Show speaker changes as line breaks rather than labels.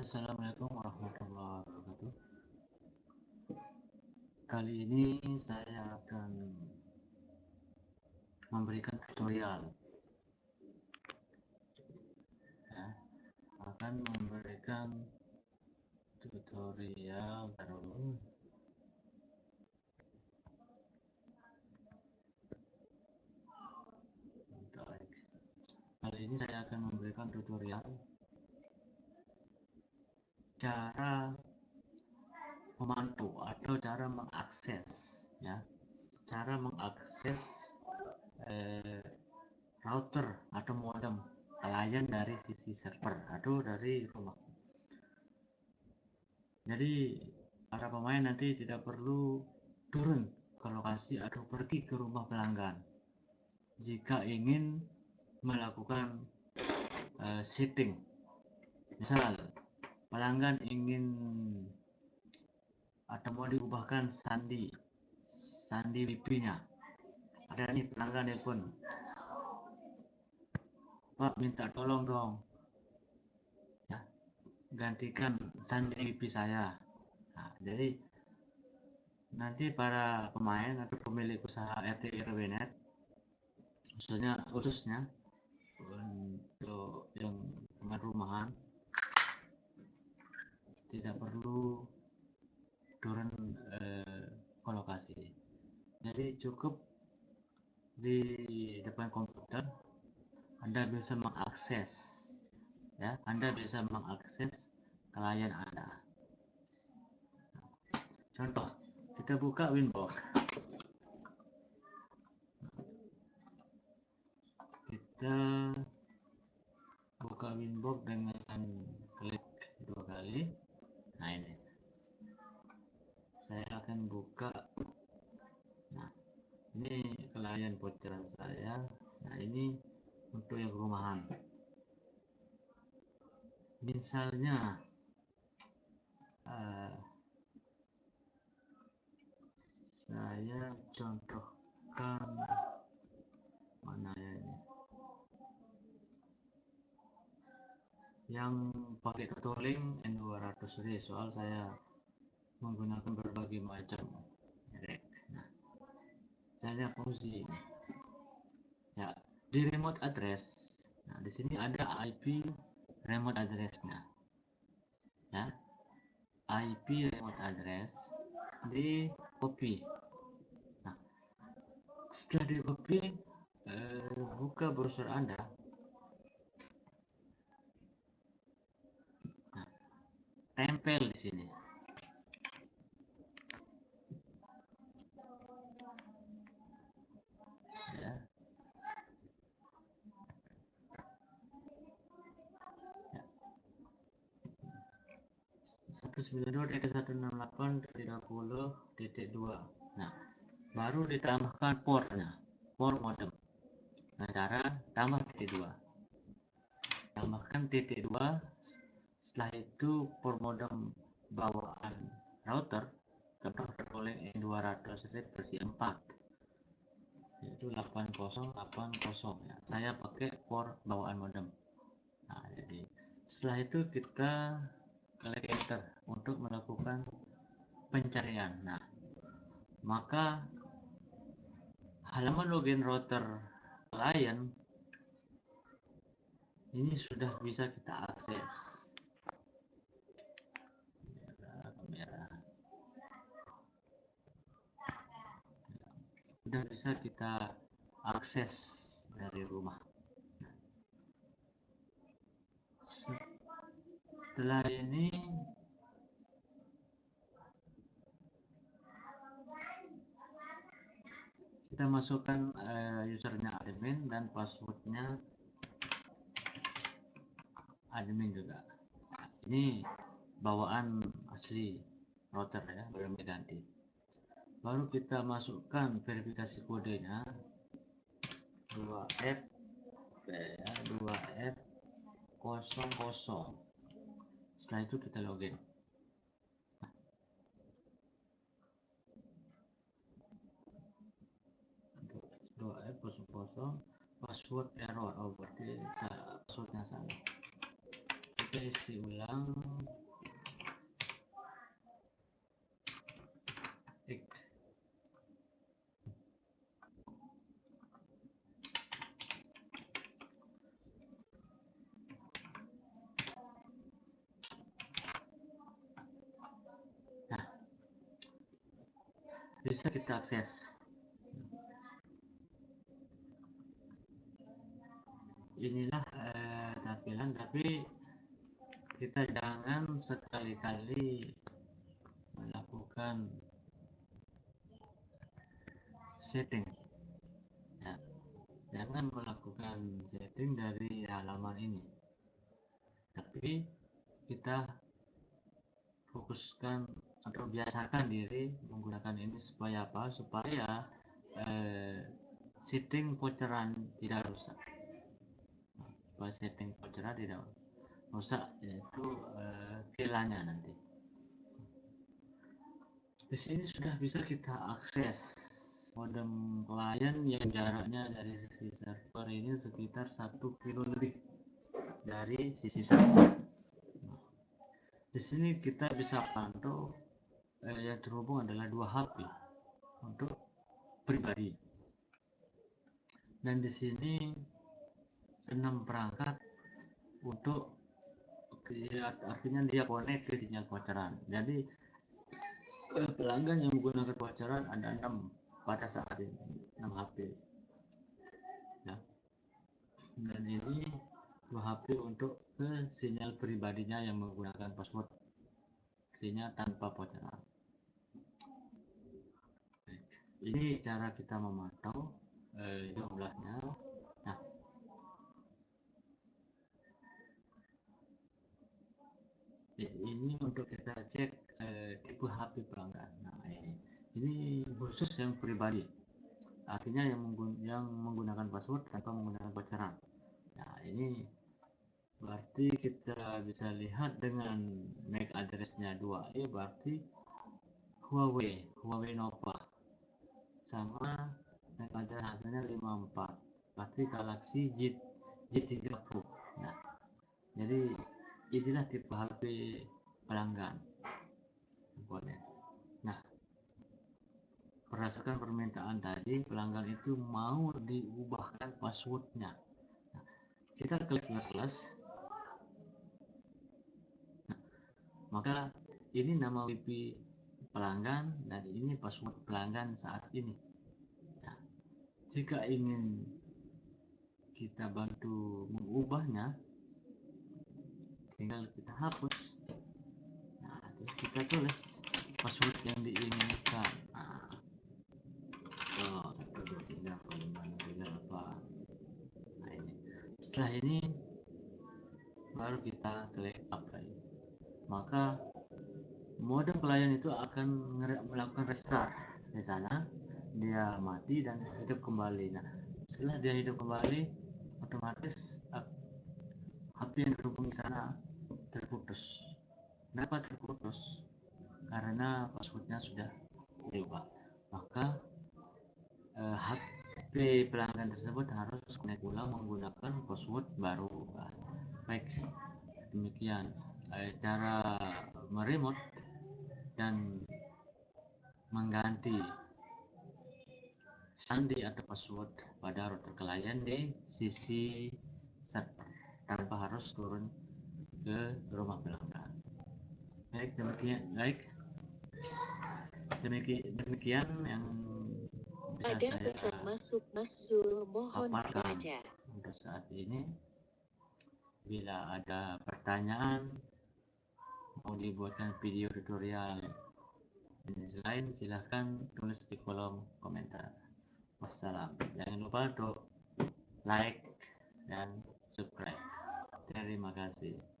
Assalamualaikum warahmatullahi wabarakatuh. Kali ini saya akan memberikan tutorial. Ya, akan memberikan tutorial baru. Kali ini saya akan memberikan tutorial cara memantau atau cara mengakses ya. Cara mengakses eh, router atau modem klien dari sisi server atau dari rumah. Jadi para pemain nanti tidak perlu turun ke lokasi atau pergi ke rumah pelanggan. Jika ingin melakukan uh, setting misal pelanggan ingin atau mau diubahkan sandi sandi WP nya ada nih pelanggan pun Pak minta tolong dong. Ya gantikan sandi WP saya. Nah, jadi nanti para pemain atau pemilik usaha RT RW.net khususnya khususnya untuk yang rumahan tidak perlu turun eh, ke lokasi jadi cukup di depan komputer Anda bisa mengakses ya Anda bisa mengakses klien Anda. Contoh kita buka Winbox. Kita buka Winbox dengan klik dua kali. Nah ini. Saya akan buka ini klien bocoran saya. Nah ini untuk yang rumahan. Misalnya uh, saya contohkan mana ya ini? Yang pakai ketuling N200 ini soal saya menggunakan berbagai macam fungsi ini ya di remote address. Nah di sini ada IP remote addressnya. Ya IP remote address di copy. Nah setelah di copy eh, buka browser anda. Tempel di sini. 192.168.20.2 nah baru ditambahkan portnya port modem. Dengan cara tambah titik 2 tambahkan titik 2 setelah itu port modem bawaan router terdapat oleh N200 red versi 4 yaitu 8080 ya. Nah, saya pakai port bawaan modem. Nah jadi setelah itu kita klik enter untuk melakukan pencarian. Nah maka halaman login router klien ini sudah bisa kita akses. Sudah bisa kita akses dari rumah setelah ini kita masukkan uh, usernya admin dan passwordnya admin juga. Ini bawaan asli router ya belum diganti. Baru kita masukkan verifikasi kodenya. 2F 2F 00 setelah itu kita login. 2F 00 password error. Oh berarti passwordnya salah. Kita isi ulang bisa kita akses. Inilah eh, tampilan tapi kita jangan sekali-kali melakukan setting. Ya jangan melakukan setting dari halaman ini. Tapi kita fokuskan atau biasakan diri menggunakan ini supaya apa? Supaya eh, setting voucheran tidak rusak. Supaya setting voucheran tidak rusak yaitu eh, nanti. Di sini sudah bisa kita akses modem klien yang jaraknya dari sisi server ini sekitar satu kilo lebih dari sisi server. Di sini kita bisa pantau eh, yang terhubung adalah dua HP untuk pribadi. Dan di sini enam perangkat untuk artinya dia connect ke sinyal pacaran jadi eh, pelanggan yang menggunakan pacaran ada enam pada saat ini enam HP ya. Dan ini dua HP untuk ke sinyal pribadinya yang menggunakan password artinya tanpa pacaran ini cara kita memantau eh, jumlahnya. Nah. Ini untuk kita cek eh, tipe HP pelanggan nah ini. Ini khusus yang pribadi. Artinya yang, menggun yang menggunakan password tanpa menggunakan pacaran nah ini berarti kita bisa lihat dengan MAC addressnya 2 e berarti Huawei Huawei Nova sama MAC address hasilnya 54 berarti Galaxy Z3 Pro. Nah jadi inilah tipe HP pelanggan. Nah berdasarkan permintaan tadi pelanggan itu mau diubahkan passwordnya. Nah, kita klik plus nah, maka ini nama WiFi pelanggan dan ini password pelanggan saat ini. Nah, jika ingin kita bantu mengubahnya tinggal kita hapus. Nah terus kita tulis password yang diinginkan. Setelah ini baru kita klik maka modem klien itu akan melakukan restart di sana. Dia mati dan hidup kembali. Nah setelah dia hidup kembali otomatis HP yang terhubung di sana terputus. Kenapa terputus? Karena passwordnya sudah berubah. Maka eh, HP pelanggan tersebut harus connect ulang menggunakan password baru. Baik demikian eh, cara meremote dan mengganti sandi atau password pada router klien di sisi server tanpa harus turun ke rumah pelanggan. Baik, demikian baik. Demikian, demikian yang bisa
Ada
saya
pesan masuk Mas Zul mohon baca.
untuk saat ini. Bila ada pertanyaan mau dibuatkan video tutorial jenis lain silahkan tulis di kolom komentar. Wassalam. Jangan lupa untuk like dan subscribe. Terima kasih.